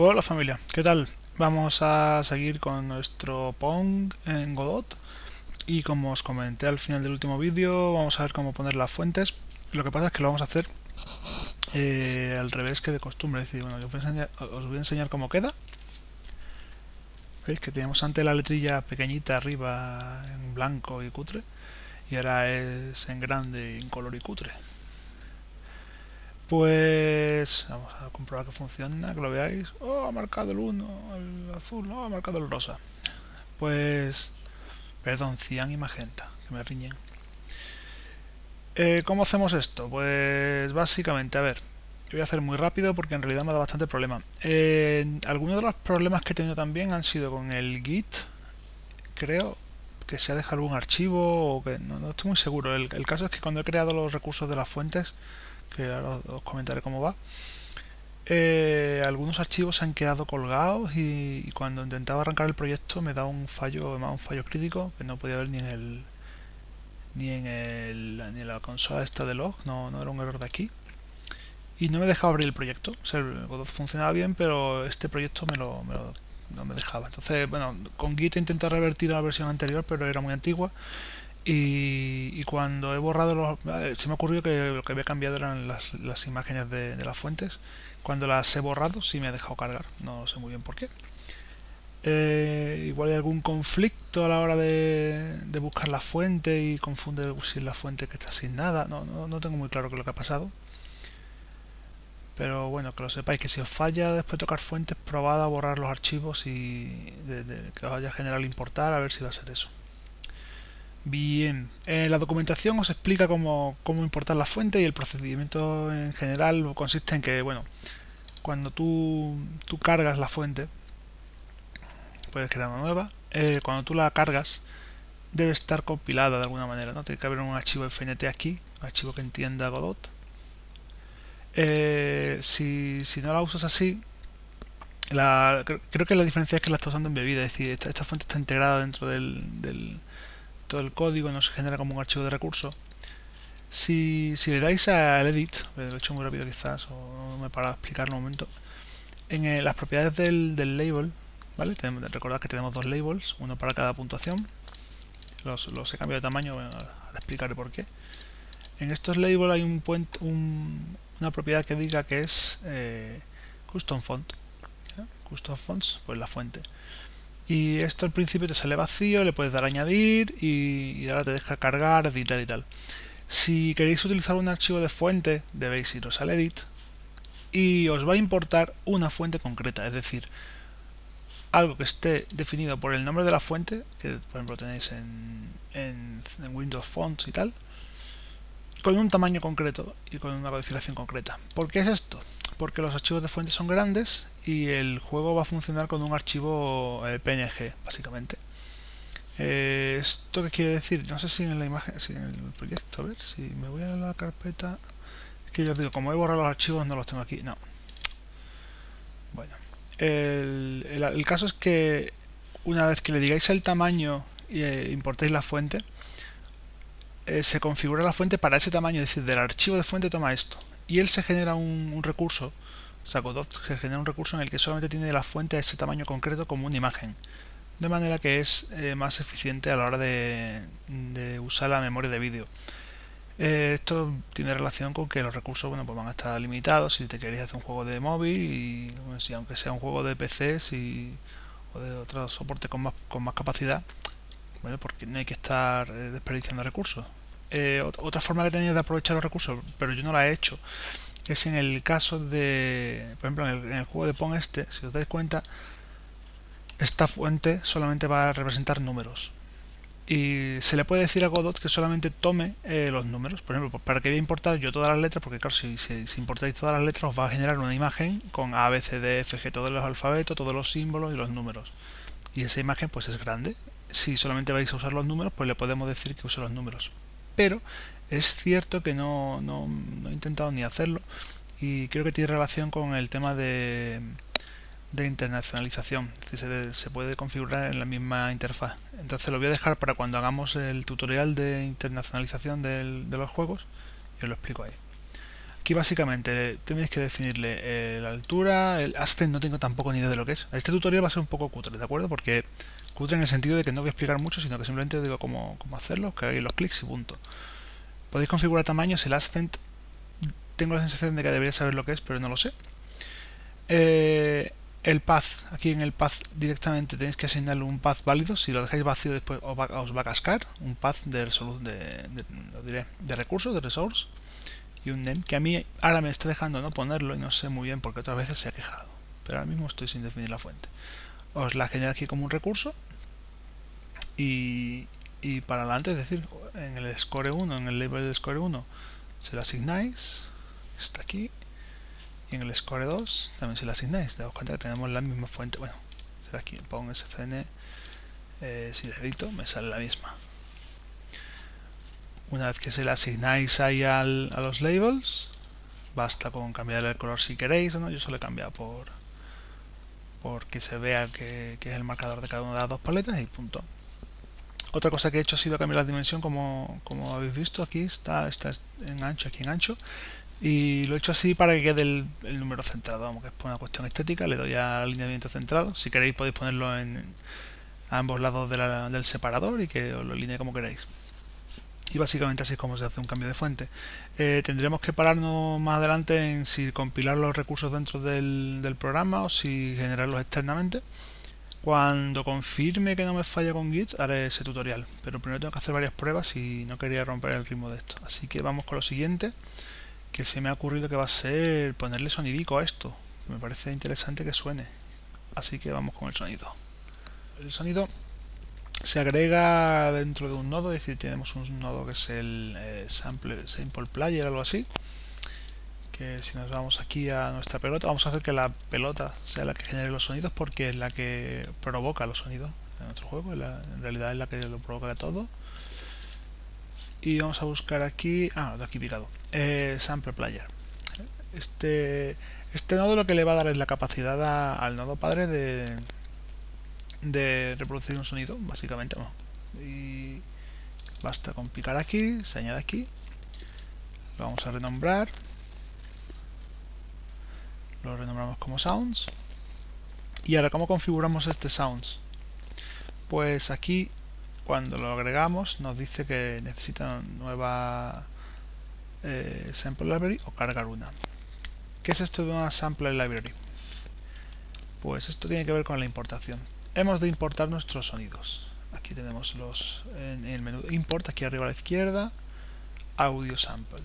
Hola familia, ¿qué tal? Vamos a seguir con nuestro Pong en Godot. Y como os comenté al final del último vídeo vamos a ver cómo poner las fuentes. Lo que pasa es que lo vamos a hacer eh, al revés que de costumbre. Es decir, bueno, os voy, enseñar, os voy a enseñar cómo queda. Veis que teníamos antes la letrilla pequeñita arriba en blanco y cutre. Y ahora es en grande en color y cutre pues vamos a comprobar que funciona, que lo veáis. Oh, ha marcado el 1, el azul, oh, ha marcado el rosa. Pues, perdón, cian y magenta, que me riñen. Eh, ¿Cómo hacemos esto? Pues básicamente, a ver, voy a hacer muy rápido porque en realidad me da bastante problema. Eh, algunos de los problemas que he tenido también han sido con el Git, creo que se ha dejado algún archivo o que no, estoy muy seguro. el caso es que cuando he creado los recursos de las fuentes, que ahora os comentaré cómo va, eh, algunos archivos se han quedado colgados y, cuando intentaba arrancar el proyecto me da un fallo, un fallo crítico que no podía ver ni en el ni en, el, ni en la consola esta de log, no, no era un error de aquí y no me dejaba abrir el proyecto. O el Godot funcionaba bien, pero este proyecto me lo, no me dejaba. Entonces, bueno, con Git intenté revertir la versión anterior, pero era muy antigua y, cuando he borrado los... Se me ha ocurrido que lo que había cambiado eran las, imágenes de, las fuentes. Cuando las he borrado sí me ha dejado cargar. No sé muy bien por qué. Eh, igual hay algún conflicto a la hora de, buscar la fuente y confunde si la fuente que está sin nada. No, no, tengo muy claro qué es lo que ha pasado. Pero bueno, que lo sepáis que si os falla después de tocar fuentes, probad a borrar los archivos y que os vaya a generar importar a ver si va a ser eso. Bien, en la documentación os explica cómo, importar la fuente y el procedimiento en general consiste en que, bueno, cuando tú, tú cargas la fuente, puedes crear una nueva, eh, cuando tú la cargas debe estar compilada de alguna manera, ¿no? Tiene que haber un archivo FNT aquí, un archivo que entienda Godot. Eh, si, no la usas así, creo que la diferencia es que la estás usando en bebida, es decir, esta, fuente está integrada dentro del todo el código no se genera como un archivo de recurso. Si, le dais al edit, lo he hecho muy rápido quizás, o no me he parado a explicarlo un momento, en eh, las propiedades del, label, ¿vale? recordad que tenemos dos labels, uno para cada puntuación. Los, he cambiado de tamaño, ahora explicaré por qué. En estos labels hay un, un una propiedad que diga que es eh, custom font. Custom fonts, pues la fuente. Y esto al principio te sale vacío, le puedes dar añadir y, ahora te deja cargar, editar y tal. Si queréis utilizar un archivo de fuente, debéis iros al edit y os va a importar una fuente concreta, es decir, algo que esté definido por el nombre de la fuente, que por ejemplo tenéis en, en Windows Fonts y tal, con un tamaño concreto y con una codificación concreta. ¿Por qué es esto? Porque los archivos de fuente son grandes y el juego va a funcionar con un archivo eh, PNG, básicamente. Eh, ¿Esto qué quiere decir? No sé si en la imagen, si en el proyecto, a ver, si me voy a la carpeta... Es que yo os digo, como he borrado los archivos no los tengo aquí, no. Bueno, el, caso es que una vez que le digáis el tamaño e importéis la fuente, se configura la fuente para ese tamaño, es decir, del archivo de fuente toma esto. Y él se genera un recurso Godot que genera un recurso en el que solamente tiene la fuente a ese tamaño concreto como una imagen. De manera que es eh, más eficiente a la hora de, usar la memoria de vídeo. Eh, esto tiene relación con que los recursos bueno, pues van a estar limitados si te queréis hacer un juego de móvil y si, aunque sea un juego de PC o de otro soporte con más, con más capacidad, bueno, porque no hay que estar eh, desperdiciando recursos. Otra forma que tenía de aprovechar los recursos, pero yo no la he hecho, es en el caso de, por ejemplo, en el, juego de Pong este, si os dais cuenta, esta fuente solamente va a representar números. Y se le puede decir a Godot que solamente tome eh, los números. Por ejemplo, para que voy a importar yo todas las letras, porque claro, si, si, importáis todas las letras os va a generar una imagen con A, B, C, D, F, G, todos los alfabetos, todos los símbolos y los números. Y esa imagen pues es grande. Si solamente vais a usar los números, pues le podemos decir que use los números. Pero es cierto que no, he intentado ni hacerlo y creo que tiene relación con el tema de, de internacionalización. se, puede configurar en la misma interfaz. Entonces lo voy a dejar para cuando hagamos el tutorial de internacionalización de los juegos y os lo explico ahí. Aquí básicamente tenéis que definirle eh, la altura, el ascent no tengo tampoco ni idea de lo que es. Este tutorial va a ser un poco cutre, ¿de acuerdo? Porque cutre en el sentido de que no voy a explicar mucho, sino que simplemente digo cómo, cómo hacerlo, que hagáis los clics y punto. Podéis configurar tamaños, el ascent tengo la sensación de que debería saber lo que es, pero no lo sé. Eh, el path, aquí en el path directamente tenéis que asignarle un path válido, si lo dejáis vacío después os va, a cascar un path de, de, de, de recursos, de resource y un name que a mí ahora me está dejando no ponerlo y no sé muy bien porque otras veces se ha quejado, pero ahora mismo estoy sin definir la fuente. Os la genera aquí como un recurso y, y para adelante, es decir, en el score 1, en el label de score 1 se lo asignáis, está aquí y en el score 2 también se lo asignáis. Daos cuenta que tenemos la misma fuente. Bueno, será aquí, pongo scn, eh, si me sale la misma. Una vez que se le asignáis ahí al, a los labels, basta con cambiar el color si queréis, ¿no? Yo solo he cambiado por porque se vea que, que, es el marcador de cada una de las dos paletas y punto. Otra cosa que he hecho ha sido cambiar la dimensión, como, como habéis visto aquí, está, está en ancho, aquí en ancho, y lo he hecho así para que quede el, número centrado, vamos, que es una cuestión estética, le doy al alineamiento centrado, si queréis podéis ponerlo en ambos lados del separador y que os lo alinee como queráis. Y básicamente así es como se hace un cambio de fuente. Eh, tendremos que pararnos más adelante en si compilar los recursos dentro del, del programa o si generarlos externamente. Cuando confirme que no me falla con Git, haré ese tutorial. Pero primero tengo que hacer varias pruebas y no quería romper el ritmo de esto. Así que vamos con lo siguiente que se me ha ocurrido que va a ser ponerle sonidico a esto. Me parece interesante que suene. Así que vamos con el sonido. El sonido se agrega dentro de un nodo, es decir, tenemos un nodo que es el eh, sample, player o algo así. Que si nos vamos aquí a nuestra pelota, vamos a hacer que la pelota sea la que genere los sonidos porque es la que provoca los sonidos en nuestro juego. en realidad es la que lo provoca todo y vamos a buscar aquí, ah, de aquí picado, eh, Sample Player. Este, este nodo lo que le va a dar es la capacidad al nodo padre de, de reproducir un sonido, básicamente. y basta con picar aquí, se añade aquí, lo vamos a renombrar, lo renombramos como Sounds. Y ahora, ¿cómo configuramos este Sounds? Pues aquí cuando lo agregamos nos dice que necesita nueva eh, sample library o cargar una. ¿Qué es esto de una sample library? Pues esto tiene que ver con la importación. Hemos de importar nuestros sonidos. Aquí tenemos los en, el menú import, aquí arriba a la izquierda, audio sample.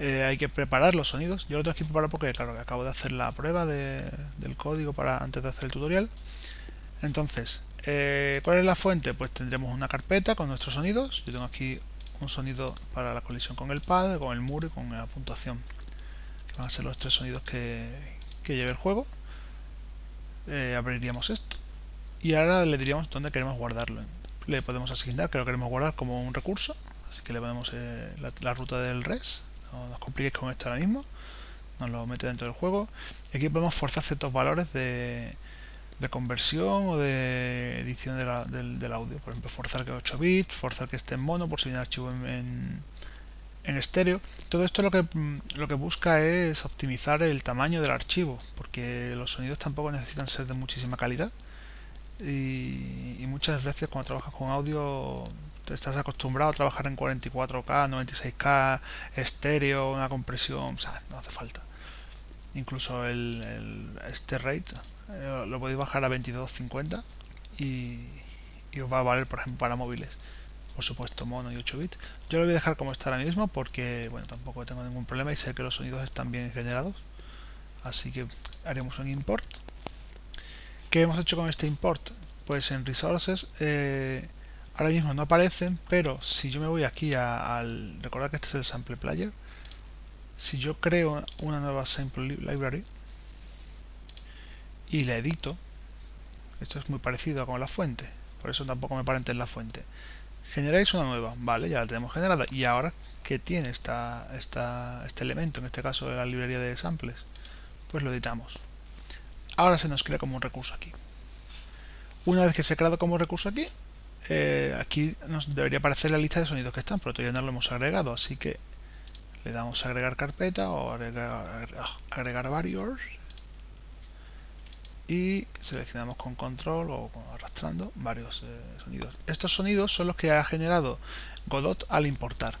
Eh, hay que preparar los sonidos. Yo lo tengo que preparar porque, claro, acabo de hacer la prueba del código para antes de hacer el tutorial. Entonces, eh, ¿Cuál es la fuente? Pues tendremos una carpeta con nuestros sonidos. Yo tengo aquí un sonido para la colisión con el pad, con el muro y con la puntuación. Que van a ser los tres sonidos que, lleve el juego. Eh, abriríamos esto. Y ahora le diríamos dónde queremos guardarlo. Le podemos asignar que lo queremos guardar como un recurso. Así que le ponemos eh, la, ruta del res. No nos compliquéis con esto ahora mismo. Nos lo mete dentro del juego. Y aquí podemos forzar ciertos valores de de conversión o de edición del, audio. Por ejemplo, forzar que 8 bits, forzar que esté en mono por si viene archivo en, en, estéreo. Todo esto lo que, mm, lo que busca es optimizar el tamaño del archivo, porque los sonidos tampoco necesitan ser de muchísima calidad. Y, muchas veces cuando trabajas con audio te estás acostumbrado a trabajar en 44K, 96K, estéreo, una compresión, o sea, no hace falta. Incluso el, este rate eh, lo podéis bajar a 22.50 y, y os va a valer por ejemplo para móviles por supuesto mono y 8 bits. Yo lo voy a dejar como está ahora mismo porque bueno tampoco tengo ningún problema y sé que los sonidos están bien generados. Así que haremos un import ¿qué hemos hecho con este import? pues en resources eh, ahora mismo no aparecen pero si yo me voy aquí al recordad que este es el sample player si yo creo una nueva sample library y la edito, esto es muy parecido con la fuente, por eso tampoco me parente en la fuente. Generáis una nueva, vale, ya la tenemos generada. Y ahora, ¿qué tiene esta, esta, este elemento, en este caso la librería de samples? Pues lo editamos. Ahora se nos crea como un recurso aquí. Una vez que se ha creado como recurso aquí, eh, aquí nos debería aparecer la lista de sonidos que están, pero todavía no lo hemos agregado, así que le damos a agregar carpeta o agregar, varios y seleccionamos con control o arrastrando varios eh, sonidos. Estos sonidos son los que ha generado Godot al importar.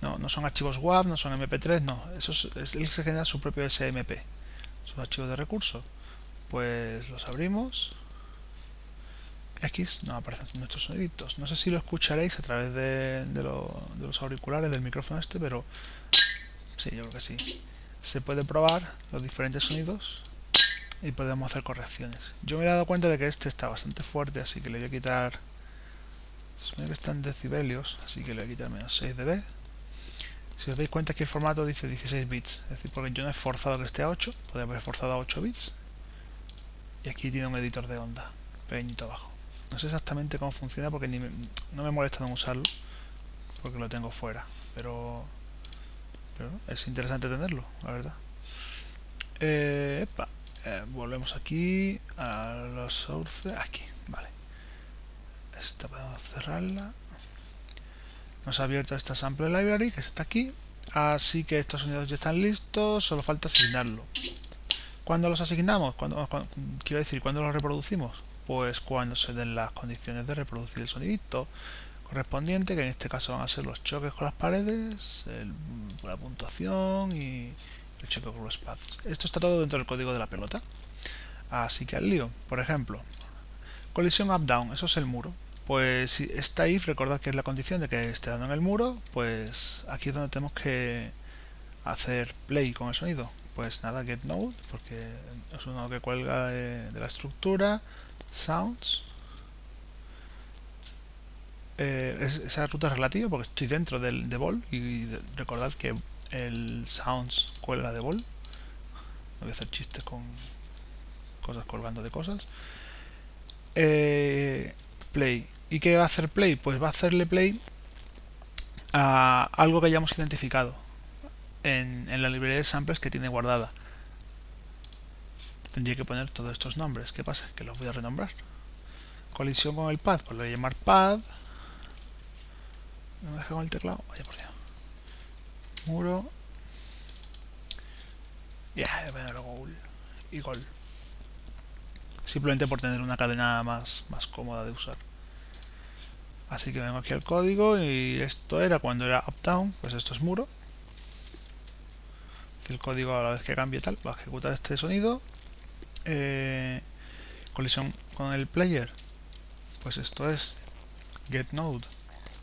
No, no son archivos WAV, no son MP3, no. Eso es, él se genera su propio SMP, sus archivos de recursos. Pues los abrimos. X no aparecen nuestros soniditos. No sé si lo escucharéis a través de, los auriculares del micrófono este, pero sí, yo creo que sí. Se puede probar los diferentes sonidos y podemos hacer correcciones. Yo me he dado cuenta de que este está bastante fuerte, así que le voy a quitar... Supone que están decibelios, así que le voy a quitar menos 6 dB. Si os dais cuenta que el formato dice 16 bits, es decir, porque yo no he forzado que esté a 8, podría haber forzado a 8 bits. Y aquí tiene un editor de onda, pequeñito abajo. No sé exactamente cómo funciona porque ni no me molesta en usarlo, porque lo tengo fuera, pero, es interesante tenerlo, la verdad. Eh, eh, volvemos aquí a los sources, aquí, vale. Esta podemos cerrarla. Nos ha abierto esta sample library que está aquí. Así que estos sonidos ya están listos, solo falta asignarlo. ¿Cuándo los asignamos? cuando, quiero decir, ¿cuándo los reproducimos? Pues cuando se den las condiciones de reproducir el sonidito correspondiente, que en este caso van a ser los choques con las paredes, la puntuación y el check path. Esto está todo dentro del código de la pelota. Así que al lío. Por ejemplo, colisión up-down, eso es el muro. Pues si está if, recordad que es la condición de que esté dando en el muro, pues aquí es donde tenemos que hacer play con el sonido. Pues nada, get node, porque es uno que cuelga de, la estructura, sounds. Eh, esa ruta es relativa porque estoy dentro del de ball y recordad que el sounds cuelga de bol. No voy a hacer chistes con cosas colgando de cosas. Eh, play. ¿Y qué va a hacer play? Pues va a hacerle play a algo que hayamos identificado en, en la librería de samples que tiene guardada. Tendría que poner todos estos nombres. ¿Qué pasa? Que los voy a renombrar. Colisión con el pad, pues lo voy a llamar pad. No me deja con el teclado. Vaya por Dios muro ya yeah, gol y gol simplemente por tener una cadena más, más cómoda de usar así que vengo aquí al código y esto era cuando era up down pues esto es muro el código a la vez que cambie tal va a ejecutar este sonido eh, colisión con el player pues esto es get node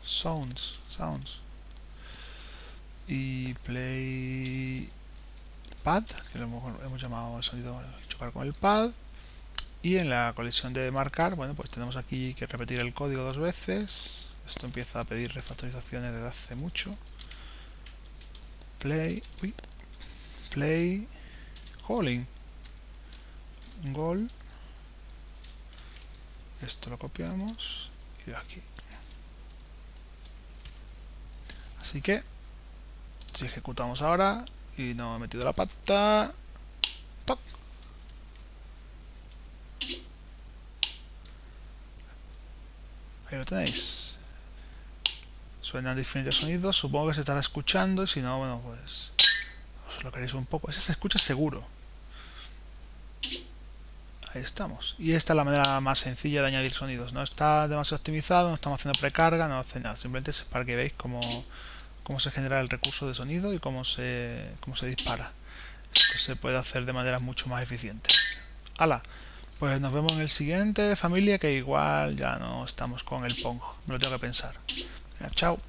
sounds sounds y play pad, que lo hemos, llamado el sonido chocar con el pad. Y en la colisión de marcar, bueno, pues tenemos aquí que repetir el código dos veces. Esto empieza a pedir refactorizaciones desde hace mucho. Play, uy, play, calling, gol. Esto lo copiamos y aquí. Así que si ejecutamos ahora y no he metido la pata, Ahí lo tenéis. Suenan diferentes sonidos, supongo que se estará escuchando, y si no, bueno, pues os lo queréis un poco. Ese se escucha seguro. Ahí estamos. Y esta es la manera más sencilla de añadir sonidos. No está demasiado optimizado, no estamos haciendo precarga, no hace nada. Simplemente es para que veáis cómo cómo se genera el recurso de sonido y cómo se, cómo se dispara. Esto se puede hacer de manera mucho más eficiente. ¡Hala! Pues nos vemos en el siguiente, familia, que igual ya no estamos con el Pong. Me lo tengo que pensar. chao.